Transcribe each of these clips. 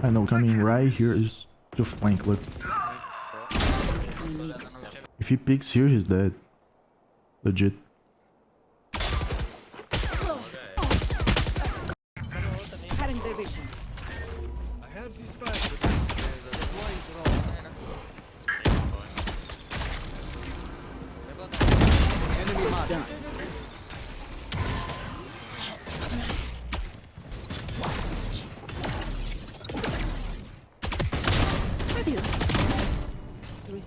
I know, coming right here is to flank, look. If he peeks here, he's dead. Legit. Done.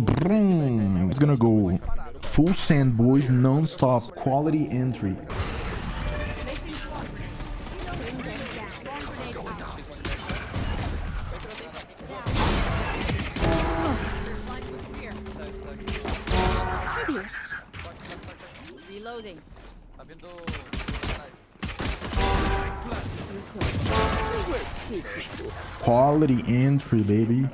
He's gonna go full sand boys non-stop quality entry. Reloading. Quality entry, baby.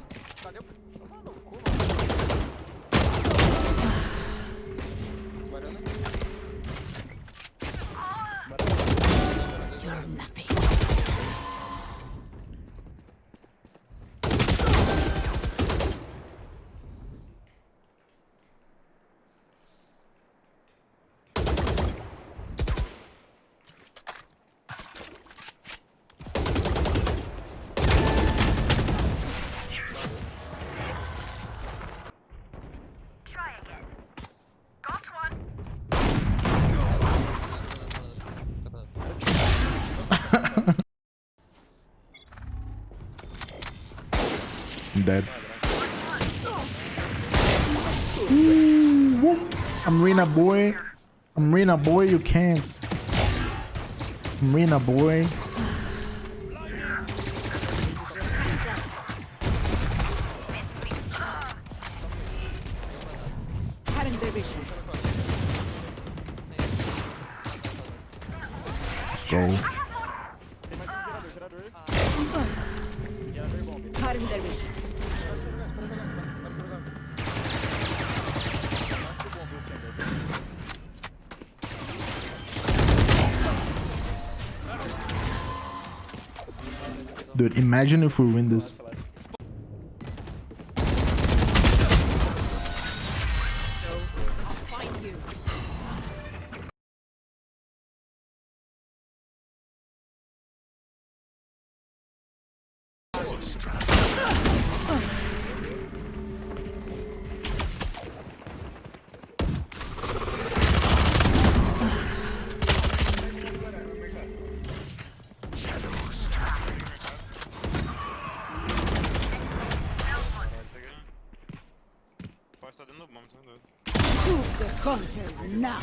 I'm dead. Ooh. I'm Reyna boy. I'm Reyna boy, you can't. I'm Reyna boy. Cutting their vision. Let's go. Dude, imagine if we win this. Pode estar dentro do bomb, tá doido. Prove the counter now.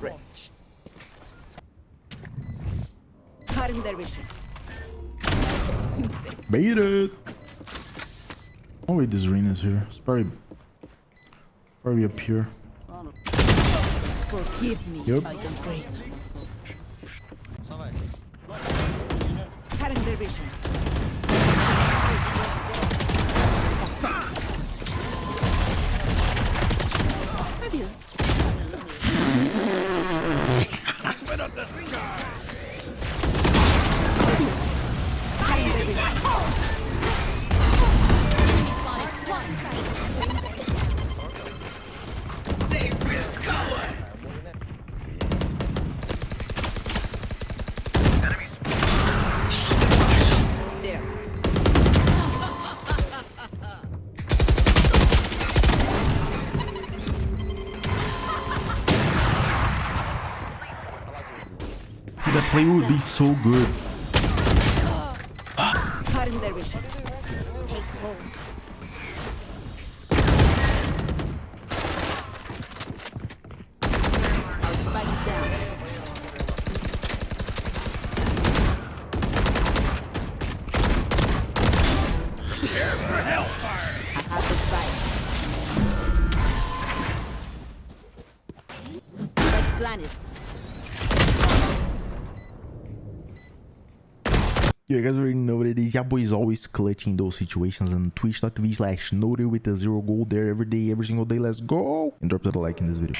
range. Cutting their vision. Bait it. Oh wait, this Reyna's here. It's probably probably up here. Forgive me, Yep. I don't pray. Cutting their vision. Adios. Adios. Play would be so good. Cutting you guys already know what it is. Boy is always clutching those situations on twitch.tv slash noted with a zero goal there every day, every single day. Let's go! And drop that like in this video.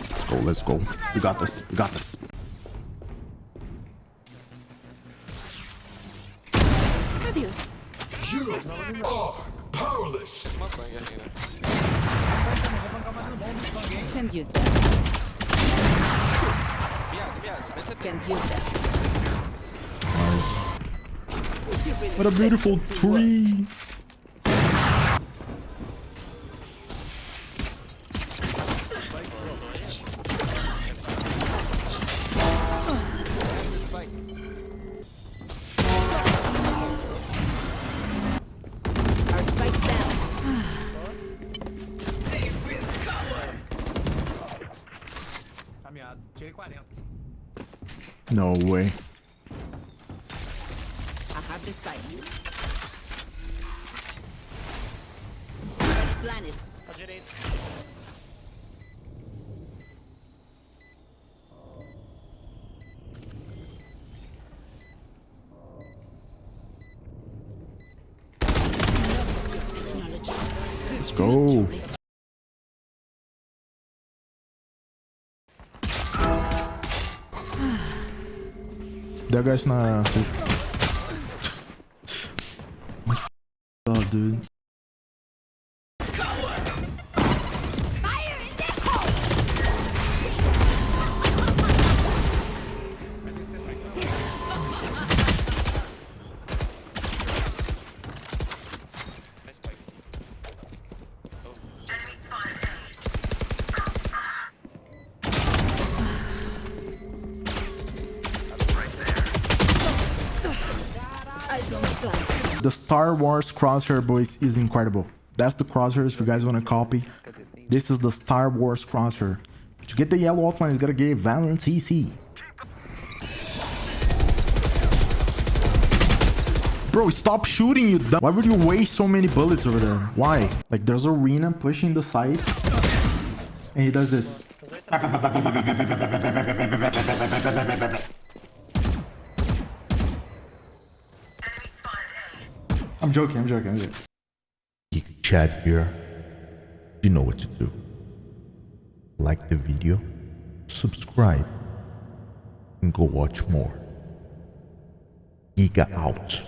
Let's go, let's go. We got this. We got this. Adios. You are powerless. Uma sangue aqui, né? Can't use that. Viado, viado. Vê se tem. Can't use that. What a beautiful tree. Caminhado. Tirei 40. No way. I have the spike. Spike planted. Let's go. That guy's not. My f- up, dude. The Star Wars crosshair, boys, is incredible. That's the crosshair if you guys want to copy. This is the Star Wars crosshair. To get the yellow outline, you gotta get Valorant CC. Bro, stop shooting, you dumb. Why would you waste so many bullets over there? Why? Like, there's Arena pushing the side. And he does this. I'm joking, I'm joking, I'm joking. Geek Chad here. You know what to do. Like the video, subscribe, and go watch more. Giga out.